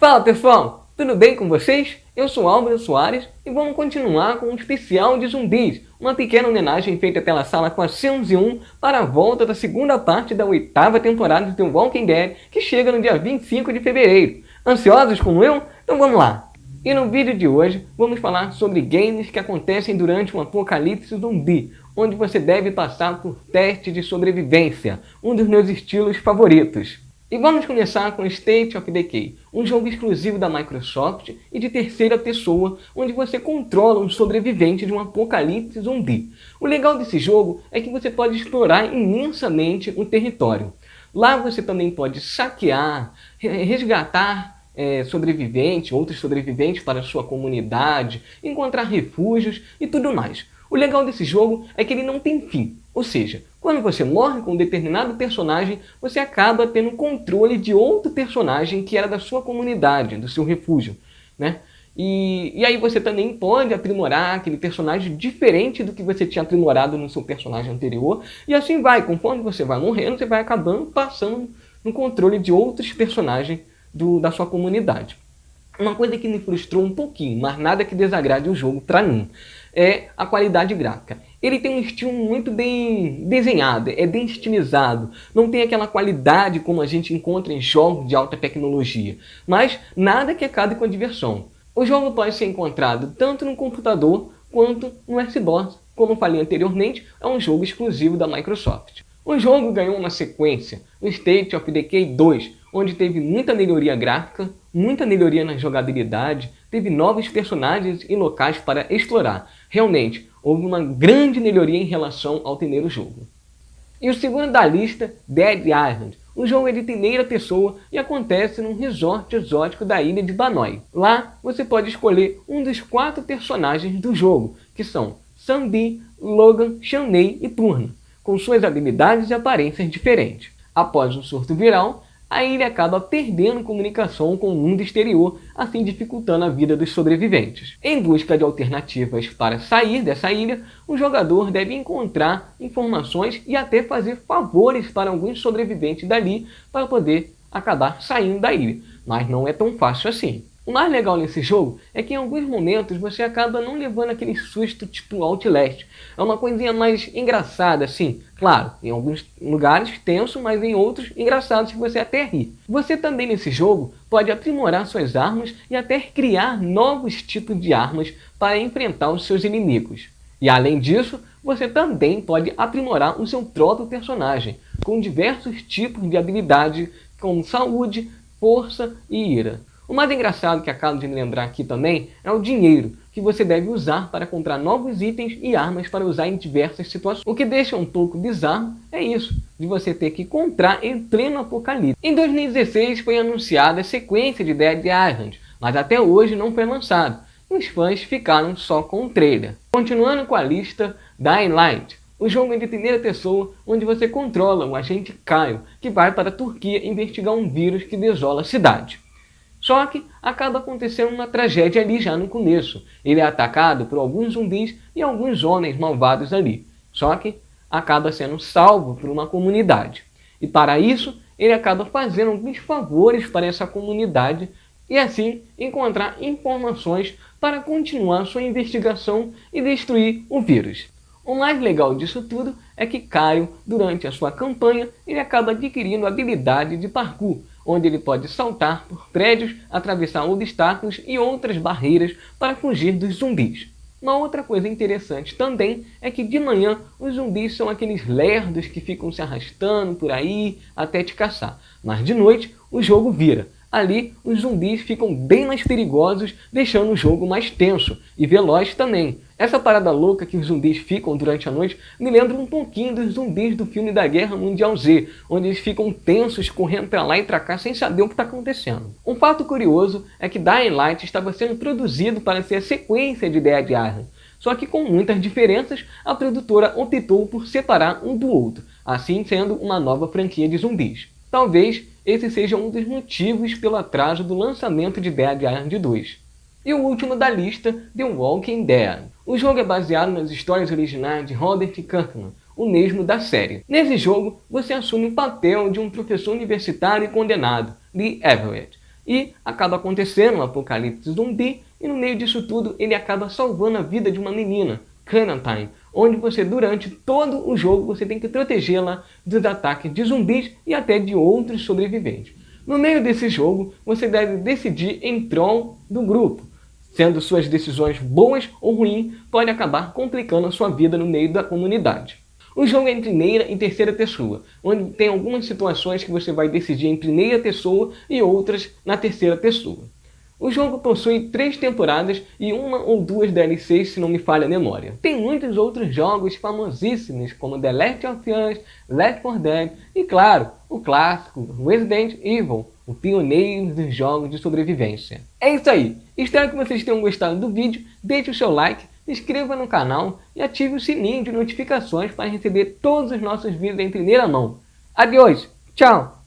Fala pessoal, tudo bem com vocês? Eu sou Álvaro Soares e vamos continuar com um especial de zumbis, uma pequena homenagem feita pela sala 401 para a volta da segunda parte da oitava temporada de The Walking Dead, que chega no dia 25 de fevereiro. Ansiosos como eu? Então vamos lá! E no vídeo de hoje vamos falar sobre games que acontecem durante um apocalipse zumbi, onde você deve passar por testes de sobrevivência, um dos meus estilos favoritos. E vamos começar com State of Decay, um jogo exclusivo da Microsoft e de terceira pessoa, onde você controla um sobrevivente de um apocalipse zumbi. O legal desse jogo é que você pode explorar imensamente o território. Lá você também pode saquear, resgatar é, sobreviventes, outros sobreviventes para sua comunidade, encontrar refúgios e tudo mais. O legal desse jogo é que ele não tem fim, ou seja, quando você morre com um determinado personagem, você acaba tendo controle de outro personagem que era da sua comunidade, do seu refúgio, né? E, e aí você também pode aprimorar aquele personagem diferente do que você tinha aprimorado no seu personagem anterior, e assim vai, conforme você vai morrendo, você vai acabando passando no controle de outros personagens do, da sua comunidade. Uma coisa que me frustrou um pouquinho, mas nada que desagrade o jogo para mim, é a qualidade gráfica. Ele tem um estilo muito bem desenhado, é bem estilizado, não tem aquela qualidade como a gente encontra em jogos de alta tecnologia, mas nada que acabe com a diversão. O jogo pode ser encontrado tanto no computador quanto no Xbox. Como falei anteriormente, é um jogo exclusivo da Microsoft. O jogo ganhou uma sequência, o State of Decay 2, onde teve muita melhoria gráfica, muita melhoria na jogabilidade, teve novos personagens e locais para explorar. Realmente, houve uma grande melhoria em relação ao primeiro jogo. E o segundo da lista, Dead Island. O jogo é de primeira pessoa e acontece num resort exótico da ilha de Banoi. Lá, você pode escolher um dos quatro personagens do jogo, que são Sandy, Logan, Shanley e Turna com suas habilidades e aparências diferentes. Após um surto viral, a ilha acaba perdendo comunicação com o mundo exterior, assim dificultando a vida dos sobreviventes. Em busca de alternativas para sair dessa ilha, o jogador deve encontrar informações e até fazer favores para alguns sobreviventes dali para poder acabar saindo da ilha, mas não é tão fácil assim. O mais legal nesse jogo é que em alguns momentos você acaba não levando aquele susto tipo Outlast. É uma coisinha mais engraçada, assim. Claro, em alguns lugares tenso, mas em outros engraçados que você até ri. Você também nesse jogo pode aprimorar suas armas e até criar novos tipos de armas para enfrentar os seus inimigos. E além disso, você também pode aprimorar o seu próprio personagem, com diversos tipos de habilidade como saúde, força e ira. O mais engraçado que acabo de me lembrar aqui também é o dinheiro, que você deve usar para comprar novos itens e armas para usar em diversas situações. O que deixa um pouco bizarro é isso, de você ter que comprar em pleno apocalipse. Em 2016 foi anunciada a sequência de Dead Island, mas até hoje não foi lançado. Os fãs ficaram só com o trailer. Continuando com a lista, Dying Light. O jogo é de primeira pessoa, onde você controla o agente Caio, que vai para a Turquia investigar um vírus que desola a cidade. Só que acaba acontecendo uma tragédia ali já no começo. Ele é atacado por alguns zumbis e alguns homens malvados ali. Só que acaba sendo salvo por uma comunidade. E para isso, ele acaba fazendo alguns favores para essa comunidade e assim encontrar informações para continuar sua investigação e destruir o vírus. O mais legal disso tudo é que Caio, durante a sua campanha, ele acaba adquirindo habilidade de parkour, onde ele pode saltar por prédios, atravessar obstáculos e outras barreiras para fugir dos zumbis. Uma outra coisa interessante também é que de manhã os zumbis são aqueles lerdos que ficam se arrastando por aí até te caçar, mas de noite o jogo vira ali os zumbis ficam bem mais perigosos, deixando o jogo mais tenso e veloz também. Essa parada louca que os zumbis ficam durante a noite me lembra um pouquinho dos zumbis do filme da Guerra Mundial Z, onde eles ficam tensos, correndo para lá e para cá sem saber o que está acontecendo. Um fato curioso é que Dying Light estava sendo produzido para ser a sequência de Dead Island, só que com muitas diferenças, a produtora optou por separar um do outro, assim sendo uma nova franquia de zumbis. Talvez esse seja um dos motivos pelo atraso do lançamento de Dead Island 2. E o último da lista, The Walking Dead. O jogo é baseado nas histórias originais de Robert Kirkman, o mesmo da série. Nesse jogo, você assume o papel de um professor universitário condenado, Lee Everett. e acaba acontecendo um apocalipse zumbi e no meio disso tudo ele acaba salvando a vida de uma menina, Clementine, onde você durante todo o jogo você tem que protegê-la dos ataques de zumbis e até de outros sobreviventes. No meio desse jogo, você deve decidir em prol do grupo, sendo suas decisões boas ou ruins, pode acabar complicando a sua vida no meio da comunidade. O jogo é em primeira e terceira pessoa, onde tem algumas situações que você vai decidir em primeira pessoa e outras na terceira pessoa. O jogo possui três temporadas e uma ou duas DLCs, se não me falha a memória. Tem muitos outros jogos famosíssimos, como The Last of Us, Left 4 Dead e, claro, o clássico Resident Evil, o pioneiro dos jogos de sobrevivência. É isso aí, espero que vocês tenham gostado do vídeo, deixe o seu like, se inscreva no canal e ative o sininho de notificações para receber todos os nossos vídeos em primeira mão. Adeus, tchau!